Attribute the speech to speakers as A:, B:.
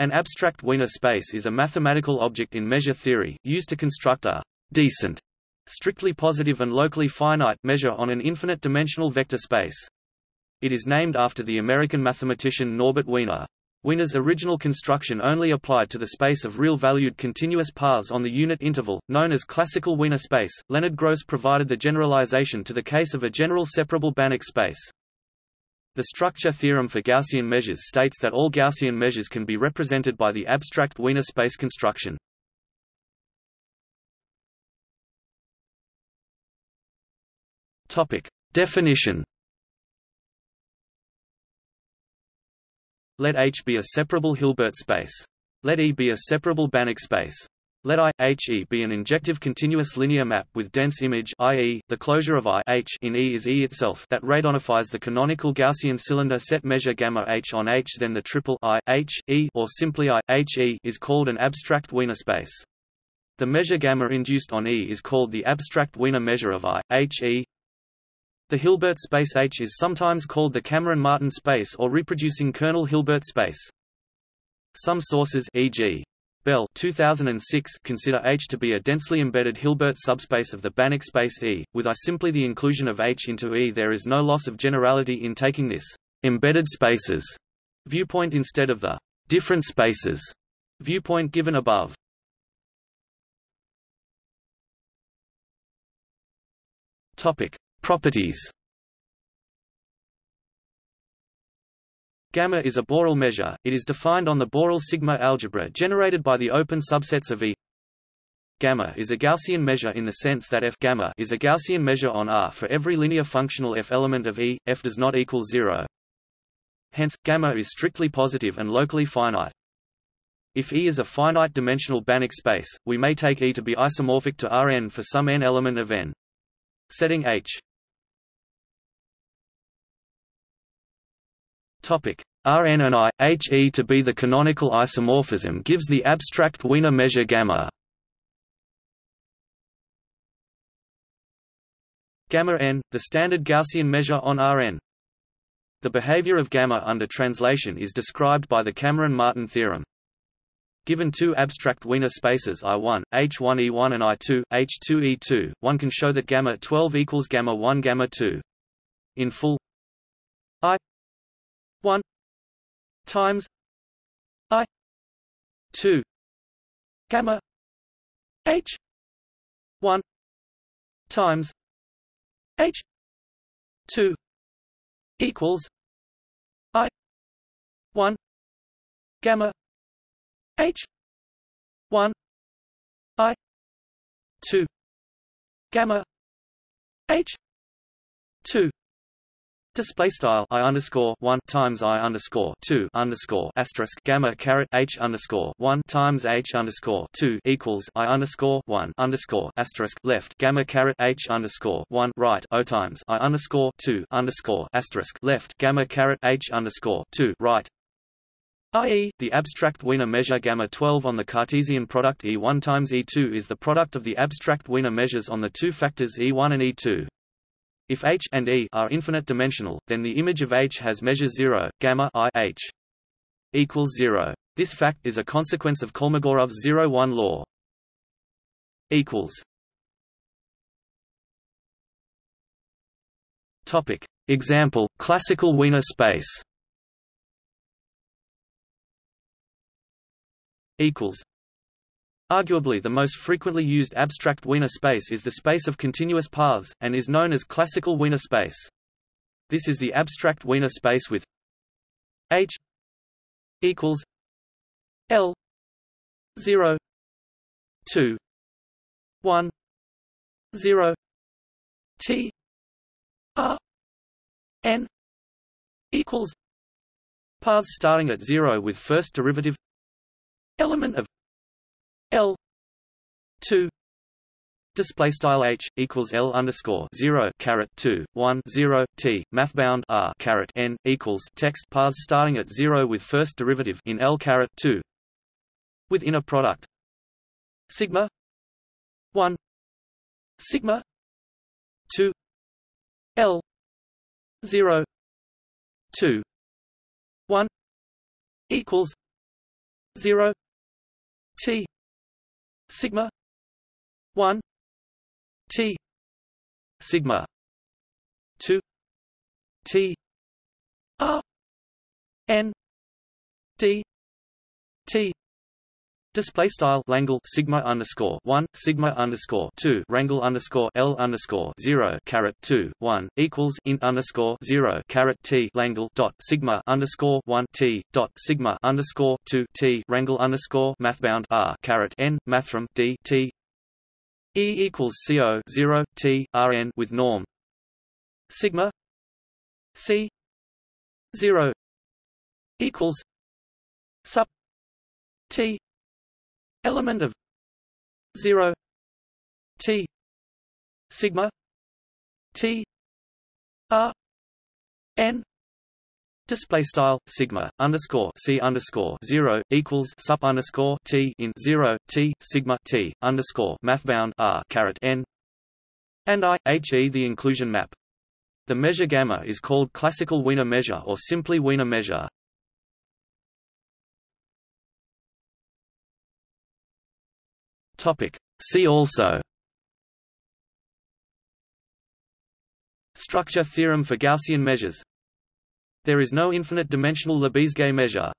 A: An abstract Wiener space is a mathematical object in measure theory, used to construct a decent, strictly positive and locally finite measure on an infinite-dimensional vector space. It is named after the American mathematician Norbert Wiener. Wiener's original construction only applied to the space of real-valued continuous paths on the unit interval, known as classical Wiener space. Leonard Gross provided the generalization to the case of a general separable Banach space. The structure theorem for Gaussian measures states that all Gaussian measures can be represented by the abstract Wiener space construction. Topic. Definition Let H be a separable Hilbert space. Let E be a separable Banach space. Let I, He be an injective continuous linear map with dense image i.e., the closure of I H in E is E itself that radonifies the canonical Gaussian cylinder set measure gamma H on H then the triple I, H, E or simply I, H, E is called an abstract Wiener space. The measure gamma induced on E is called the abstract Wiener measure of I, H, E. The Hilbert space H is sometimes called the Cameron-Martin space or reproducing kernel Hilbert space. Some sources e.g. Bell 2006 consider H to be a densely embedded Hilbert subspace of the Banach space E. With I simply the inclusion of H into E there is no loss of generality in taking this embedded spaces viewpoint instead of the different spaces viewpoint given above. Topic: Properties Gamma is a Borel measure, it is defined on the Borel sigma algebra generated by the open subsets of E. Gamma is a Gaussian measure in the sense that f gamma is a Gaussian measure on R for every linear functional f element of E, f does not equal zero. Hence, gamma is strictly positive and locally finite. If E is a finite-dimensional Banach space, we may take E to be isomorphic to Rn for some n element of n. Setting H Rn and I, He to be the canonical isomorphism gives the abstract Wiener measure gamma. Gamma n, the standard Gaussian measure on Rn. The behavior of gamma under translation is described by the Cameron-Martin theorem. Given two abstract Wiener spaces I1, H1E1 and I2, H2E2, one can show that gamma 12 equals gamma 1 gamma 2. In full I 1 times i 2 gamma h 1 times h 2 equals i 1 gamma h 1 i 2 gamma h 2 Display style I underscore one times I underscore two underscore asterisk gamma caret H underscore one times H underscore two equals I underscore one underscore asterisk left gamma caret H underscore one right O times I underscore two underscore asterisk left gamma caret H underscore two right i.e., the abstract Wiener measure gamma 12 on the Cartesian product E1 times E2 is the product of the abstract Wiener measures on the two factors E1 and E2. If H and E are infinite dimensional, then the image of H has measure 0, gamma I H equals 0. This fact is a consequence of Kolmogorov's 0-1 law. equals Topic Example classical Wiener space equals Arguably the most frequently used abstract Wiener space is the space of continuous paths, and is known as classical Wiener space. This is the abstract Wiener space with H equals L 0 2 1 0 T R N equals paths starting at 0 with first derivative element of L two. Display style h equals L underscore zero caret two one zero T. Mathbound R caret N equals text paths starting at zero with first derivative in L caret two. With inner product. Sigma one. Sigma two. L zero two one equals 0 T sigma. 1 T. Sigma. 2 T. R. N. D. T Display style Langle sigma underscore one sigma underscore two rangle underscore L underscore zero caret two one equals int underscore zero caret T Langle dot sigma underscore one T dot sigma underscore two T rangle underscore mathbound R caret N mathrm D T. E equals CO zero T RN with norm. Sigma C zero equals sub T element of 0 t sigma t r n Display style sigma underscore c underscore zero equals sup underscore t in zero t sigma t underscore mathbound r caret n and i h e the inclusion map. The measure gamma is called classical Wiener measure or simply Wiener measure. See also. Structure theorem for Gaussian measures. There is no infinite dimensional Lebesgue measure